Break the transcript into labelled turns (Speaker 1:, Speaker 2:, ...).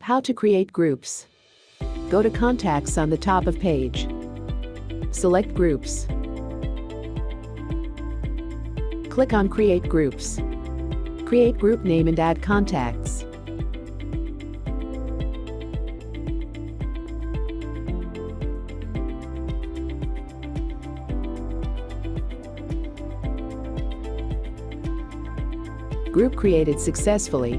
Speaker 1: How to create groups. Go to Contacts on the top of page. Select Groups. Click on Create Groups. Create group name and add contacts. Group created successfully.